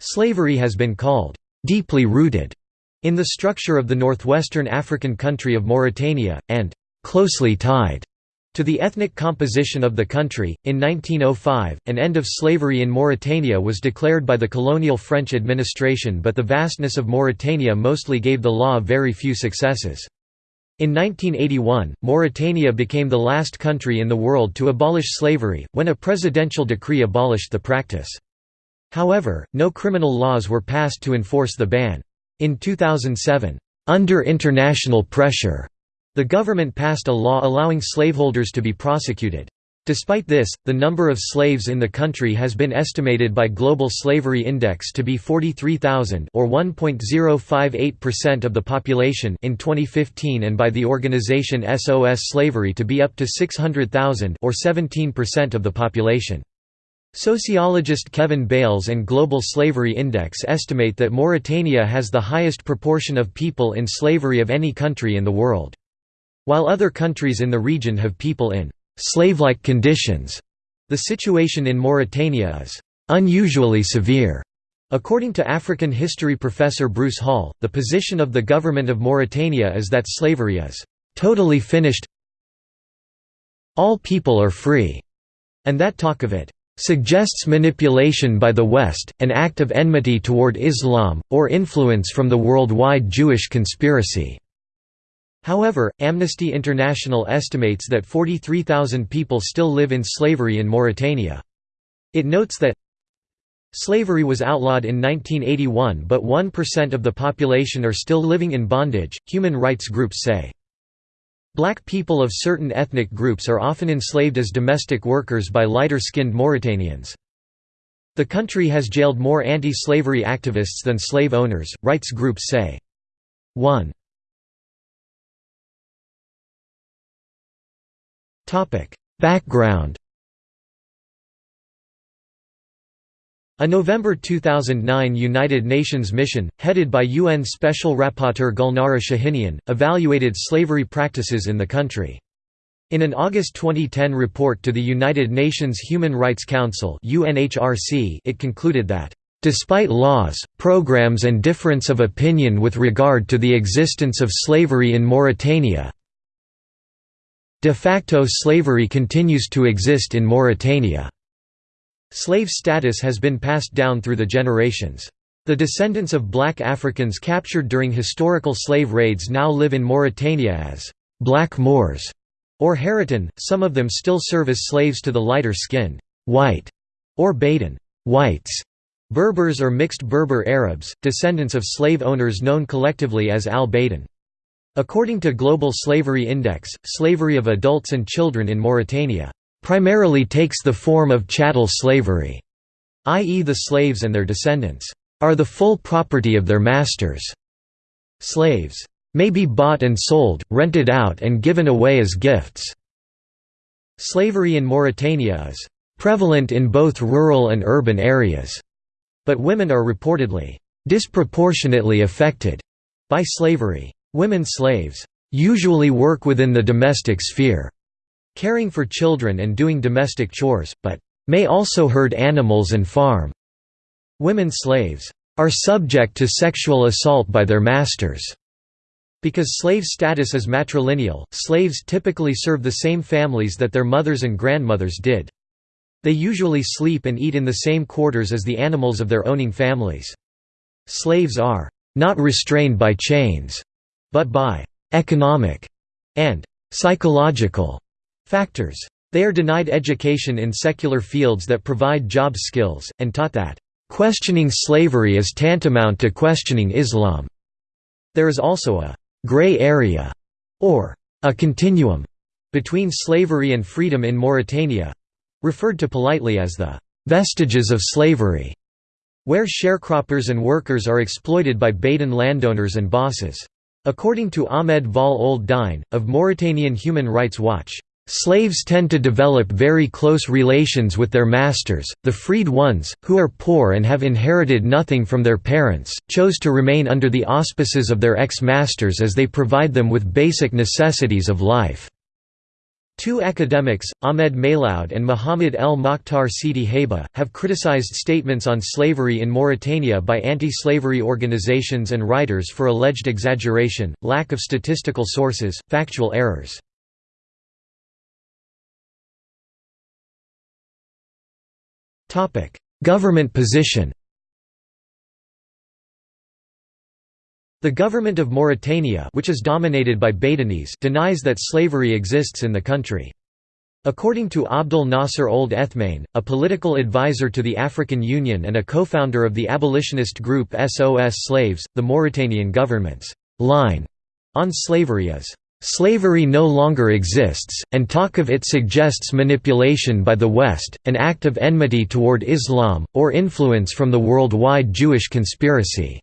Slavery has been called deeply rooted in the structure of the northwestern African country of Mauritania, and closely tied to the ethnic composition of the country. In 1905, an end of slavery in Mauritania was declared by the colonial French administration, but the vastness of Mauritania mostly gave the law very few successes. In 1981, Mauritania became the last country in the world to abolish slavery, when a presidential decree abolished the practice. However, no criminal laws were passed to enforce the ban. In 2007, under international pressure, the government passed a law allowing slaveholders to be prosecuted. Despite this, the number of slaves in the country has been estimated by Global Slavery Index to be 43,000 or 1.058% of the population in 2015 and by the organization SOS Slavery to be up to 600,000 or 17% of the population. Sociologist Kevin Bales and Global Slavery Index estimate that Mauritania has the highest proportion of people in slavery of any country in the world. While other countries in the region have people in slave-like conditions. The situation in Mauritania is unusually severe. According to African history professor Bruce Hall, the position of the government of Mauritania is that slavery is totally finished all people are free, and that talk of it suggests manipulation by the West, an act of enmity toward Islam, or influence from the worldwide Jewish conspiracy. However, Amnesty International estimates that 43,000 people still live in slavery in Mauritania. It notes that Slavery was outlawed in 1981 but 1% of the population are still living in bondage, human rights groups say. Black people of certain ethnic groups are often enslaved as domestic workers by lighter-skinned Mauritanians. The country has jailed more anti-slavery activists than slave owners, rights groups say. 1 Background A November 2009 United Nations mission, headed by UN Special Rapporteur Gulnara Shahinian, evaluated slavery practices in the country. In an August 2010 report to the United Nations Human Rights Council it concluded that Despite laws, programs and difference of opinion with regard to the existence of slavery in Mauritania, De facto slavery continues to exist in Mauritania. Slave status has been passed down through the generations. The descendants of black Africans captured during historical slave raids now live in Mauritania as black Moors or Haratin, some of them still serve as slaves to the lighter-skinned white or Baden whites, Berbers or mixed Berber Arabs, descendants of slave owners known collectively as al-Baden. According to Global Slavery Index, slavery of adults and children in Mauritania primarily takes the form of chattel slavery, i.e. the slaves and their descendants are the full property of their masters. Slaves may be bought and sold, rented out and given away as gifts. Slavery in Mauritania is prevalent in both rural and urban areas, but women are reportedly disproportionately affected by slavery. Women slaves usually work within the domestic sphere, caring for children and doing domestic chores, but may also herd animals and farm. Women slaves are subject to sexual assault by their masters. Because slave status is matrilineal, slaves typically serve the same families that their mothers and grandmothers did. They usually sleep and eat in the same quarters as the animals of their owning families. Slaves are not restrained by chains, but by «economic» and «psychological» factors. They are denied education in secular fields that provide job skills, and taught that questioning slavery is tantamount to questioning Islam. There is also a «gray area» or a continuum between slavery and freedom in Mauritania—referred to politely as the «vestiges of slavery», where sharecroppers and workers are exploited by Baden landowners and bosses. According to Ahmed Vall Ould Dine, of Mauritanian Human Rights Watch, Slaves tend to develop very close relations with their masters. The freed ones, who are poor and have inherited nothing from their parents, chose to remain under the auspices of their ex masters as they provide them with basic necessities of life. Two academics, Ahmed Meiloud and Muhammad El Mokhtar Sidi Haba, have criticized statements on slavery in Mauritania by anti-slavery organizations and writers for alleged exaggeration, lack of statistical sources, factual errors. Government position The government of Mauritania which is dominated by Baidanese denies that slavery exists in the country. According to Abdel Nasser Ould Ethmane, a political advisor to the African Union and a co-founder of the abolitionist group SOS Slaves, the Mauritanian government's line on slavery is, "...slavery no longer exists, and talk of it suggests manipulation by the West, an act of enmity toward Islam, or influence from the worldwide Jewish conspiracy."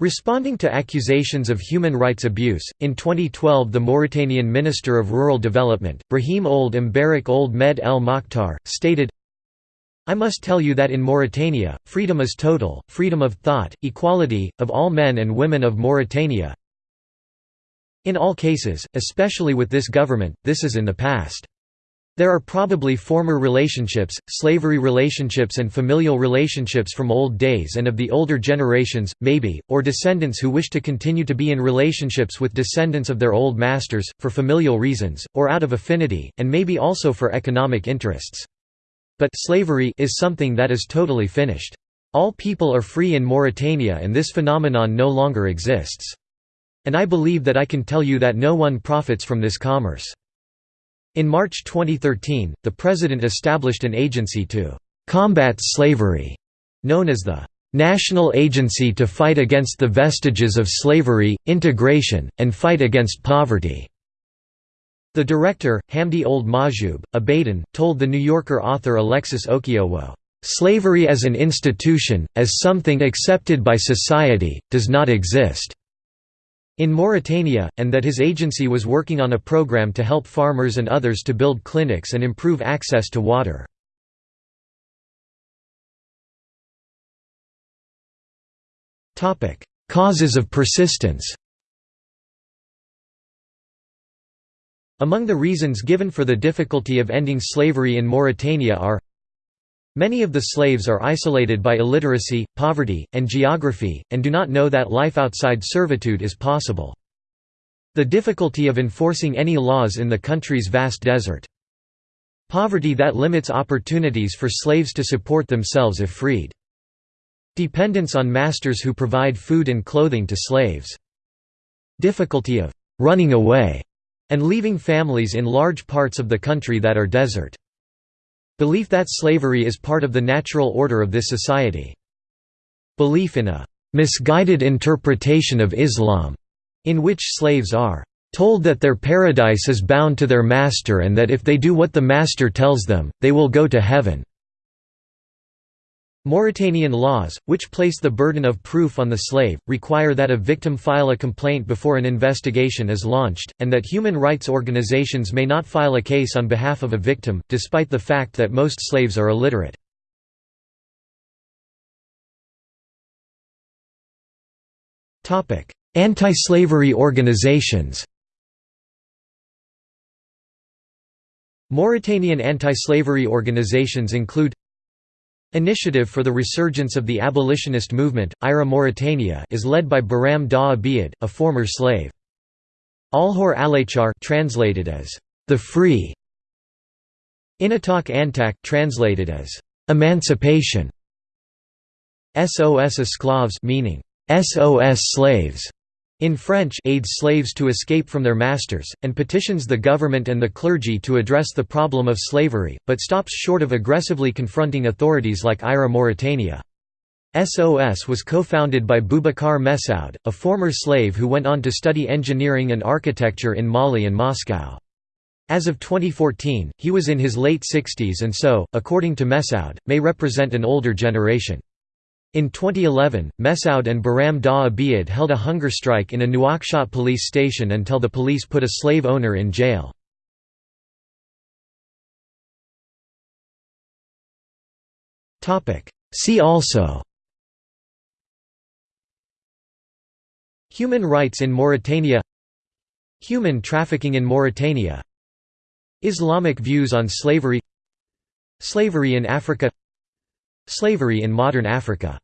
Responding to accusations of human rights abuse, in 2012 the Mauritanian Minister of Rural Development, Brahim Ould Mbarak Ould Med El Mokhtar, stated, I must tell you that in Mauritania, freedom is total, freedom of thought, equality, of all men and women of Mauritania. In all cases, especially with this government, this is in the past. There are probably former relationships, slavery relationships and familial relationships from old days and of the older generations, maybe, or descendants who wish to continue to be in relationships with descendants of their old masters, for familial reasons, or out of affinity, and maybe also for economic interests. But slavery is something that is totally finished. All people are free in Mauritania and this phenomenon no longer exists. And I believe that I can tell you that no one profits from this commerce. In March 2013, the President established an agency to «combat slavery», known as the «National Agency to Fight Against the Vestiges of Slavery, Integration, and Fight Against Poverty». The director, Hamdi Ould Mahjoub, a Baidan, told The New Yorker author Alexis Okeowo, "...slavery as an institution, as something accepted by society, does not exist in Mauritania, and that his agency was working on a program to help farmers and others to build clinics and improve access to water. Causes of persistence Among the reasons given for the difficulty of ending slavery in Mauritania are Many of the slaves are isolated by illiteracy, poverty, and geography, and do not know that life outside servitude is possible. The difficulty of enforcing any laws in the country's vast desert. Poverty that limits opportunities for slaves to support themselves if freed. Dependence on masters who provide food and clothing to slaves. Difficulty of «running away» and leaving families in large parts of the country that are desert. Belief that slavery is part of the natural order of this society. Belief in a misguided interpretation of Islam, in which slaves are told that their paradise is bound to their master and that if they do what the master tells them, they will go to heaven. Mauritanian laws, which place the burden of proof on the slave, require that a victim file a complaint before an investigation is launched, and that human rights organizations may not file a case on behalf of a victim, despite the fact that most slaves are illiterate. Anti-slavery organizations Mauritanian anti-slavery organizations include Initiative for the Resurgence of the Abolitionist Movement, IRA Mauritania is led by Biram Dah Abeid, a former slave. Alhor Alachar translated as the free. Inatak Antak translated as emancipation. SOS esclaves meaning SOS slaves in French aids slaves to escape from their masters, and petitions the government and the clergy to address the problem of slavery, but stops short of aggressively confronting authorities like IRA Mauritania. SOS was co-founded by Boubacar Messaoud, a former slave who went on to study engineering and architecture in Mali and Moscow. As of 2014, he was in his late 60s and so, according to Messaoud, may represent an older generation. In 2011, Messaoud and Biram Dah Abeid held a hunger strike in a Nouakchott police station until the police put a slave owner in jail. See also Human rights in Mauritania Human trafficking in Mauritania Islamic views on slavery Slavery in Africa Slavery in modern Africa